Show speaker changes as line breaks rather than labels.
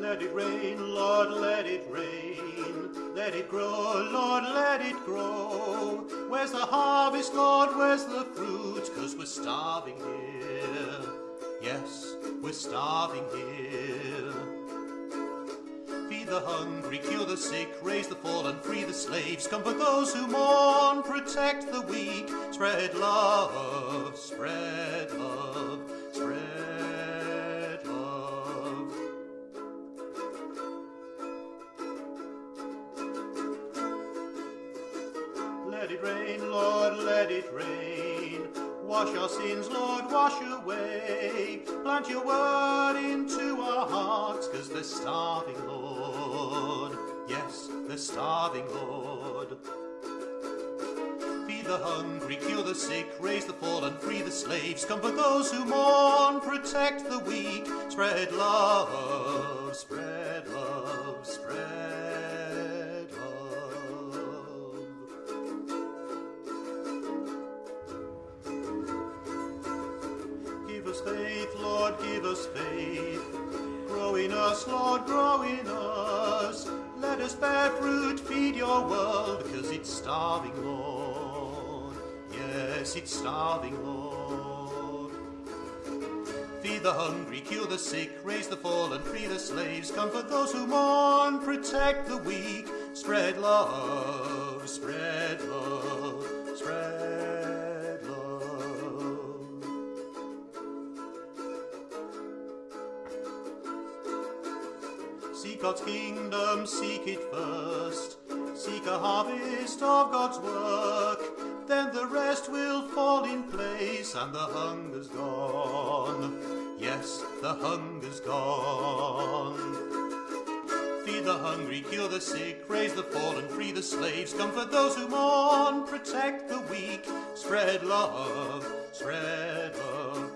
Let it rain, Lord, let it rain. Let it grow, Lord, let it grow. Where's the harvest, Lord, where's the fruit? Cause we're starving here. Yes, we're starving here. Feed the hungry, cure the sick, raise the fallen, free the slaves, comfort those who mourn, protect the weak, spread love, spread love, Let it rain, Lord, let it rain. Wash our sins, Lord, wash away. Plant your word into our hearts, cause they're starving, Lord. Yes, they're starving, Lord. Feed the hungry, cure the sick, raise the fallen, free the slaves, comfort those who mourn, protect the weak, spread love, spread love, spread give us faith. Grow in us, Lord, grow in us. Let us bear fruit, feed your world, because it's starving, Lord. Yes, it's starving, Lord. Feed the hungry, cure the sick, raise the fallen, free the slaves, comfort those who mourn, protect the weak, spread love, spread love, spread Seek God's kingdom, seek it first. Seek a harvest of God's work. Then the rest will fall in place and the hunger's gone. Yes, the hunger's gone. Feed the hungry, cure the sick, raise the fallen, free the slaves, comfort those who mourn, protect the weak, spread love, spread love,